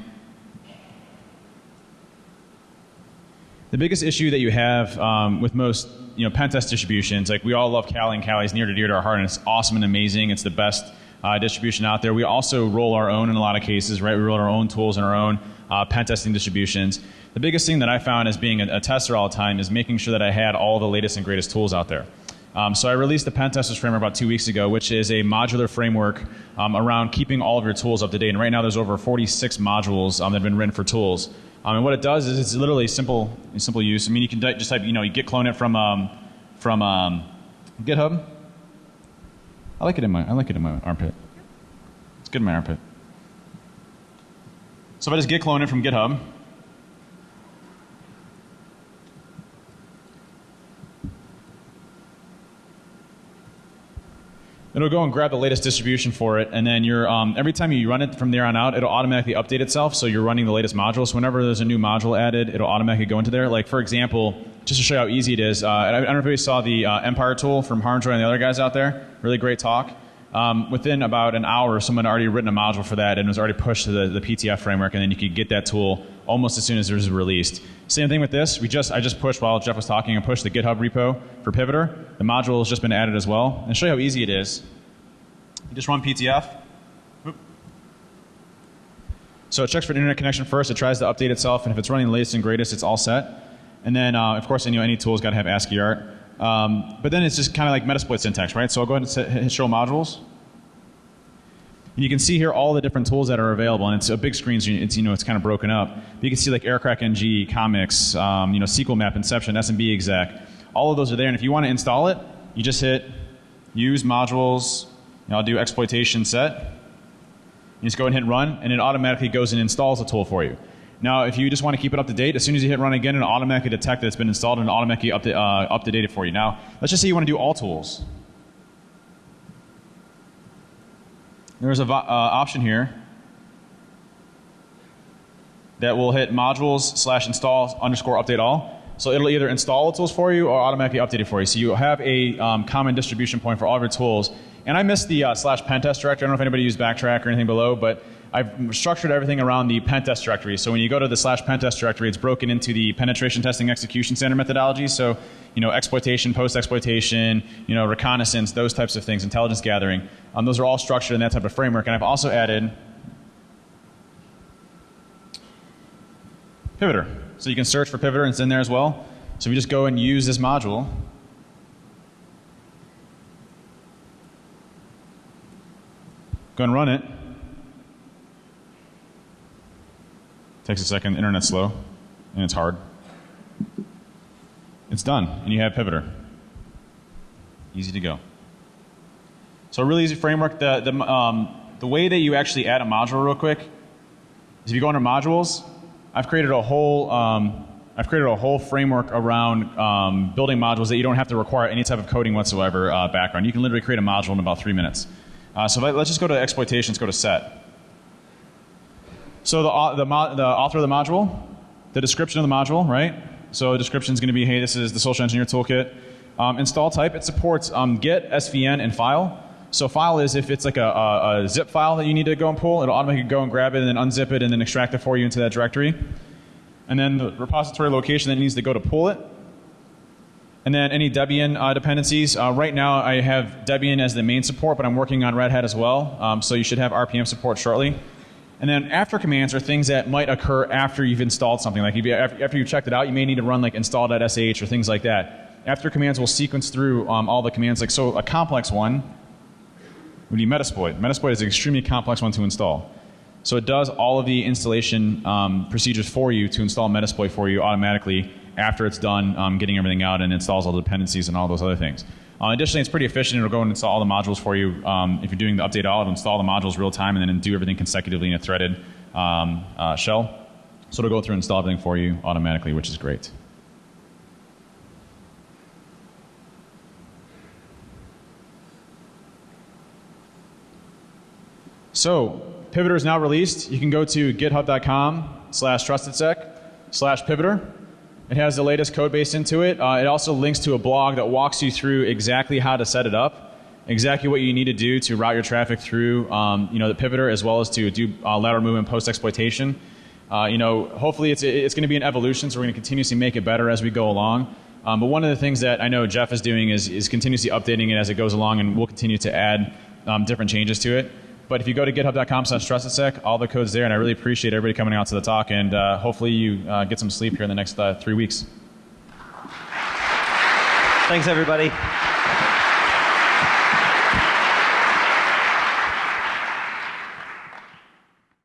the biggest issue that you have um, with most you know pen test distributions, like we all love Kali and Kali is near to dear to our heart, and it's awesome and amazing. It's the best uh, distribution out there. We also roll our own in a lot of cases, right? We roll our own tools and our own uh, pen testing distributions. The biggest thing that I found as being a, a, tester all the time is making sure that I had all the latest and greatest tools out there. Um, so I released the Pen Testers framework about two weeks ago, which is a modular framework um, around keeping all of your tools up to date. And right now there's over 46 modules um, that have been written for tools. Um, and what it does is it's literally simple, simple use. I mean, you can just type, you know, you git clone it from um, from um, GitHub. I like it in my I like it in my armpit. It's good in my armpit. So if I just git clone it from GitHub, it'll go and grab the latest distribution for it, and then you're um, every time you run it from there on out, it'll automatically update itself. So you're running the latest modules. So whenever there's a new module added, it'll automatically go into there. Like for example, just to show you how easy it is, uh, I don't know if you saw the uh, Empire tool from Harnjoy and the other guys out there. Really great talk. Um, within about an hour, someone had already written a module for that and was already pushed to the, the PTF framework, and then you could get that tool almost as soon as it was released. Same thing with this. We just I just pushed while Jeff was talking and pushed the GitHub repo for Pivoter. The module has just been added as well. And show you how easy it is. You just run PTF. So it checks for an internet connection first. It tries to update itself, and if it's running the latest and greatest, it's all set. And then, uh, of course, you know, any tool's got to have ASCII art. Um, but then it's just kind of like Metasploit syntax, right? So I'll go ahead and set, show modules. And you can see here all the different tools that are available, and it's a big screen, so it's, you know, it's kind of broken up. But you can see like Aircrack NG, Comics, um, you know, SQL Map, Inception, SMB exec. All of those are there, and if you want to install it, you just hit Use Modules, I'll do exploitation set. You just go ahead and hit run, and it automatically goes and installs the tool for you. Now, if you just want to keep it up to date, as soon as you hit run again, it'll automatically detect that it's been installed and automatically up to, uh, up to date it for you. Now, let's just say you want to do all tools. There's an uh, option here that will hit modules slash install underscore update all. So it'll either install the tools for you or automatically update it for you. So you have a um, common distribution point for all of your tools and I missed the uh, slash pentest directory. I don't know if anybody used backtrack or anything below, but I've structured everything around the pentest directory. So when you go to the slash pentest directory, it's broken into the penetration testing execution standard methodology. So, you know, exploitation, post-exploitation, you know, reconnaissance, those types of things, intelligence gathering. Um, those are all structured in that type of framework. And I've also added Pivoter. So you can search for Pivoter and it's in there as well. So we just go and use this module Go and run it. Takes a second, internet's slow, and it's hard. It's done, and you have Pivoter. Easy to go. So a really easy framework. The, the, um, the way that you actually add a module real quick is if you go under modules, I've created a whole um, I've created a whole framework around um, building modules that you don't have to require any type of coding whatsoever uh, background. You can literally create a module in about three minutes. Uh, so let's just go to exploitations, go to set. So the, the, the author of the module, the description of the module, right? So the description is going to be, hey, this is the social engineer toolkit. Um, install type, it supports um, Git, SVN, and file. So file is if it's like a, a, a, zip file that you need to go and pull, it'll automatically go and grab it and then unzip it and then extract it for you into that directory. And then the repository location that needs to go to pull it and then any Debian uh, dependencies. Uh, right now I have Debian as the main support, but I'm working on Red Hat as well. Um, so you should have RPM support shortly. And then after commands are things that might occur after you've installed something. Like you, after you've checked it out, you may need to run like install.sh or things like that. After commands will sequence through um, all the commands. Like so, a complex one would be Metasploit. Metasploit is an extremely complex one to install. So it does all of the installation um, procedures for you to install Metasploit for you automatically after it's done um, getting everything out and installs all the dependencies and all those other things. Uh, additionally, it's pretty efficient. It'll go and install all the modules for you. Um, if you're doing the update all, it'll install the modules real time and then do everything consecutively in a threaded um, uh, shell. So it'll go through and install everything for you automatically, which is great. So Pivoter is now released. You can go to github.com slash trustedsec slash Pivoter. It has the latest code base into it. Uh, it also links to a blog that walks you through exactly how to set it up, exactly what you need to do to route your traffic through, um, you know, the pivoter as well as to do uh, lateral movement post exploitation. Uh, you know, hopefully it's it's going to be an evolution, so we're going to continuously make it better as we go along. Um, but one of the things that I know Jeff is doing is is continuously updating it as it goes along, and we'll continue to add um, different changes to it. But if you go to github.com/trustedsec, all the code's there, and I really appreciate everybody coming out to the talk. And uh, hopefully, you uh, get some sleep here in the next uh, three weeks. Thanks, everybody.